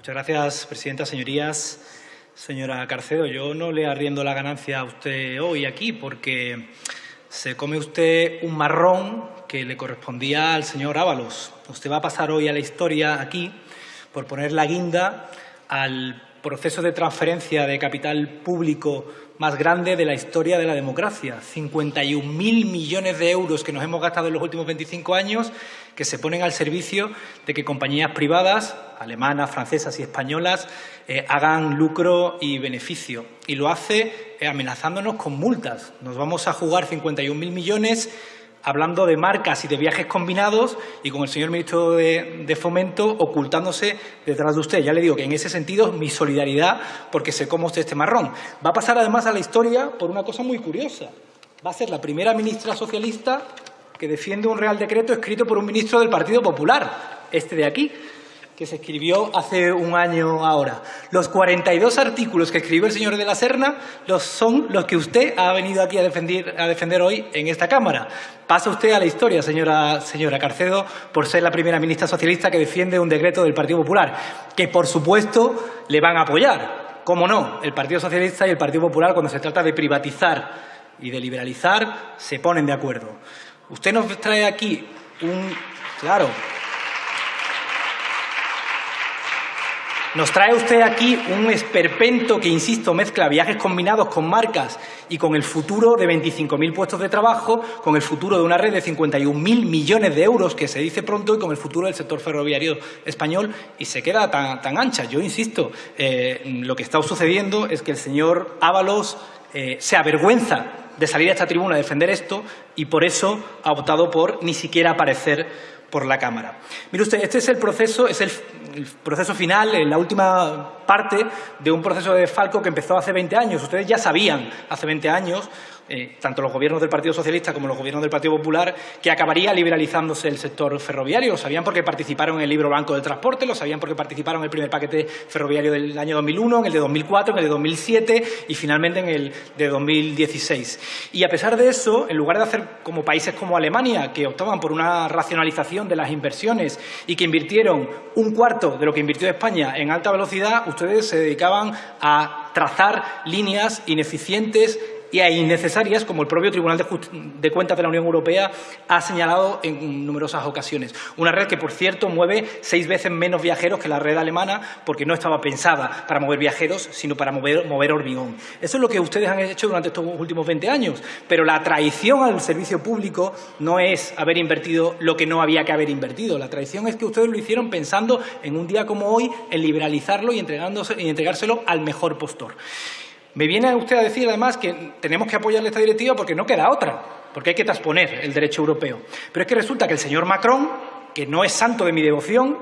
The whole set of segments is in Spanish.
Muchas gracias, presidenta. Señorías, señora Carcedo, yo no le arriendo la ganancia a usted hoy aquí porque se come usted un marrón que le correspondía al señor Ábalos. Usted va a pasar hoy a la historia aquí por poner la guinda al proceso de transferencia de capital público más grande de la historia de la democracia. 51.000 millones de euros que nos hemos gastado en los últimos 25 años que se ponen al servicio de que compañías privadas, alemanas, francesas y españolas, eh, hagan lucro y beneficio. Y lo hace eh, amenazándonos con multas. Nos vamos a jugar 51.000 millones hablando de marcas y de viajes combinados y con el señor ministro de, Fomento ocultándose detrás de usted. Ya le digo que en ese sentido mi solidaridad porque se cómo usted este marrón. Va a pasar además a la historia por una cosa muy curiosa. Va a ser la primera ministra socialista que defiende un Real Decreto escrito por un ministro del Partido Popular, este de aquí que se escribió hace un año ahora. Los 42 artículos que escribió el señor de la Serna los son los que usted ha venido aquí a defender, a defender hoy en esta Cámara. Pasa usted a la historia, señora, señora Carcedo, por ser la primera ministra socialista que defiende un decreto del Partido Popular, que por supuesto le van a apoyar. ¿Cómo no? El Partido Socialista y el Partido Popular, cuando se trata de privatizar y de liberalizar, se ponen de acuerdo. Usted nos trae aquí un... Claro, Nos trae usted aquí un esperpento que, insisto, mezcla viajes combinados con marcas y con el futuro de 25.000 puestos de trabajo, con el futuro de una red de 51.000 millones de euros, que se dice pronto, y con el futuro del sector ferroviario español, y se queda tan, ancha. Yo insisto, eh, lo que está sucediendo es que el señor Ábalos eh, se avergüenza de salir a esta tribuna a defender esto y por eso ha optado por ni siquiera aparecer por la Cámara. Mire usted, este es el proceso, es el, proceso final, la última parte de un proceso de Falco que empezó hace 20 años. Ustedes ya sabían hace 20 años eh, tanto los gobiernos del Partido Socialista como los gobiernos del Partido Popular, que acabaría liberalizándose el sector ferroviario. Lo sabían porque participaron en el libro blanco del transporte, lo sabían porque participaron en el primer paquete ferroviario del año 2001, en el de 2004, en el de 2007 y finalmente en el de 2016. Y a pesar de eso, en lugar de hacer como países como Alemania, que optaban por una racionalización de las inversiones y que invirtieron un cuarto de lo que invirtió España en alta velocidad, ustedes se dedicaban a trazar líneas ineficientes y innecesarias, como el propio Tribunal de, Cuentas de la Unión Europea ha señalado en numerosas ocasiones. Una red que, por cierto, mueve seis veces menos viajeros que la red alemana porque no estaba pensada para mover viajeros, sino para mover, mover hormigón. Eso es lo que ustedes han hecho durante estos últimos 20 años, pero la traición al servicio público no es haber invertido lo que no había que haber invertido. La traición es que ustedes lo hicieron pensando en un día como hoy en liberalizarlo y, y entregárselo al mejor postor. Me viene usted a decir, además, que tenemos que apoyarle esta directiva porque no queda otra, porque hay que transponer el derecho europeo. Pero es que resulta que el señor Macron, que no es santo de mi devoción,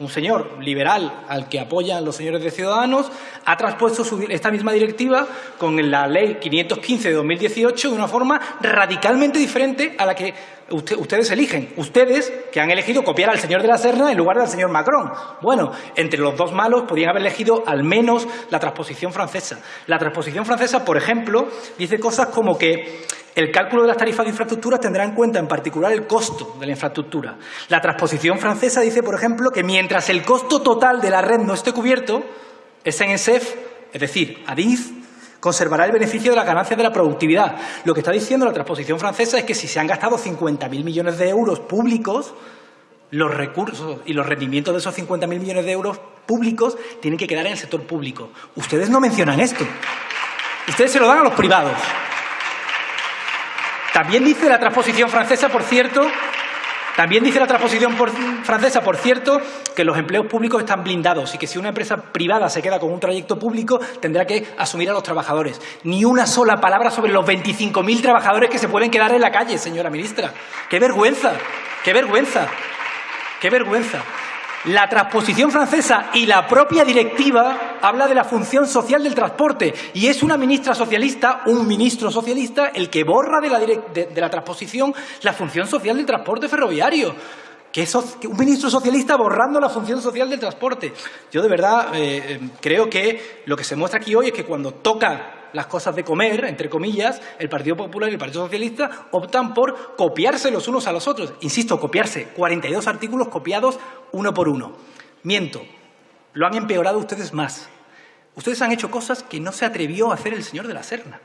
un señor liberal al que apoyan los señores de Ciudadanos, ha traspuesto esta misma directiva con la Ley 515 de 2018 de una forma radicalmente diferente a la que ustedes eligen. Ustedes que han elegido copiar al señor de la Serna en lugar del señor Macron. Bueno, entre los dos malos podrían haber elegido al menos la transposición francesa. La transposición francesa, por ejemplo, dice cosas como que el cálculo de las tarifas de infraestructura tendrá en cuenta en particular el costo de la infraestructura. La transposición francesa dice, por ejemplo, que mientras el costo total de la red no esté cubierto, SNCF, es decir, ADIZ, conservará el beneficio de las ganancias de la productividad. Lo que está diciendo la transposición francesa es que si se han gastado 50.000 millones de euros públicos, los recursos y los rendimientos de esos 50.000 millones de euros públicos tienen que quedar en el sector público. Ustedes no mencionan esto. Ustedes se lo dan a los privados. También dice la transposición francesa, por cierto, también dice la transposición francesa, por cierto, que los empleos públicos están blindados y que si una empresa privada se queda con un trayecto público tendrá que asumir a los trabajadores. Ni una sola palabra sobre los 25.000 trabajadores que se pueden quedar en la calle, señora ministra. ¡Qué vergüenza! ¡Qué vergüenza! ¡Qué vergüenza! La transposición francesa y la propia directiva habla de la función social del transporte y es una ministra socialista, un ministro socialista, el que borra de la, de, la transposición la función social del transporte ferroviario. Que es un ministro socialista borrando la función social del transporte. Yo de verdad eh, eh, creo que lo que se muestra aquí hoy es que cuando toca las cosas de comer, entre comillas, el Partido Popular y el Partido Socialista optan por copiarse los unos a los otros. Insisto, copiarse. 42 artículos copiados uno por uno. Miento. Lo han empeorado ustedes más. Ustedes han hecho cosas que no se atrevió a hacer el señor de la Serna.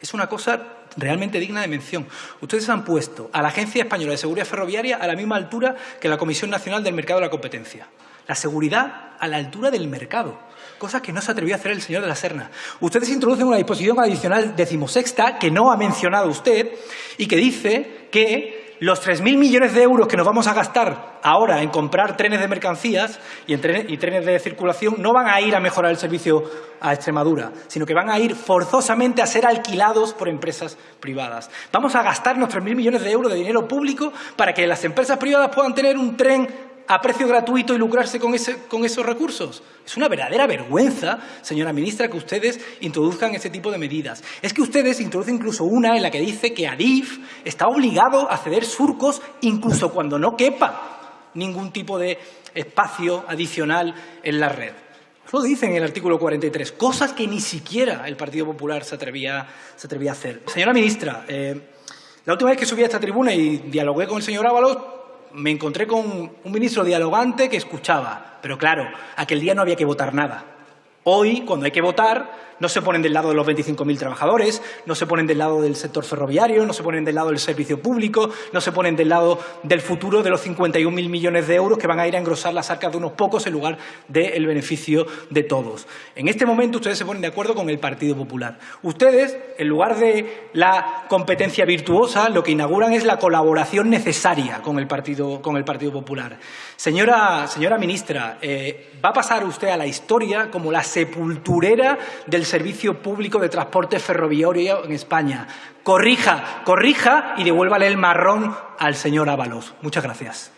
Es una cosa realmente digna de mención. Ustedes han puesto a la Agencia Española de Seguridad Ferroviaria a la misma altura que la Comisión Nacional del Mercado de la Competencia. La seguridad a la altura del mercado, cosa que no se atrevió a hacer el señor de la Serna. Ustedes introducen una disposición adicional decimosexta que no ha mencionado usted y que dice que los 3.000 millones de euros que nos vamos a gastar ahora en comprar trenes de mercancías y, trenes de circulación no van a ir a mejorar el servicio a Extremadura, sino que van a ir forzosamente a ser alquilados por empresas privadas. Vamos a gastarnos 3.000 millones de euros de dinero público para que las empresas privadas puedan tener un tren a precio gratuito y lucrarse con, esos recursos. Es una verdadera vergüenza, señora ministra, que ustedes introduzcan ese tipo de medidas. Es que ustedes introducen incluso una en la que dice que Adif está obligado a ceder surcos incluso cuando no quepa ningún tipo de espacio adicional en la red. Eso lo dice en el artículo 43, cosas que ni siquiera el Partido Popular se atrevía, a hacer. Señora ministra, eh, la última vez que subí a esta tribuna y dialogué con el señor Ábalos, me encontré con un ministro dialogante que escuchaba, pero claro, aquel día no había que votar nada. Hoy, cuando hay que votar, no se ponen del lado de los 25.000 trabajadores, no se ponen del lado del sector ferroviario, no se ponen del lado del servicio público, no se ponen del lado del futuro de los 51.000 millones de euros que van a ir a engrosar las arcas de unos pocos en lugar del beneficio de todos. En este momento ustedes se ponen de acuerdo con el Partido Popular. Ustedes, en lugar de la competencia virtuosa, lo que inauguran es la colaboración necesaria con el Partido, con el partido Popular. Señora, señora ministra, eh, va a pasar usted a la historia como la sepulturera del servicio público de transporte ferroviario en España. Corrija, corrija y devuélvale el marrón al señor Ábalos. Muchas gracias.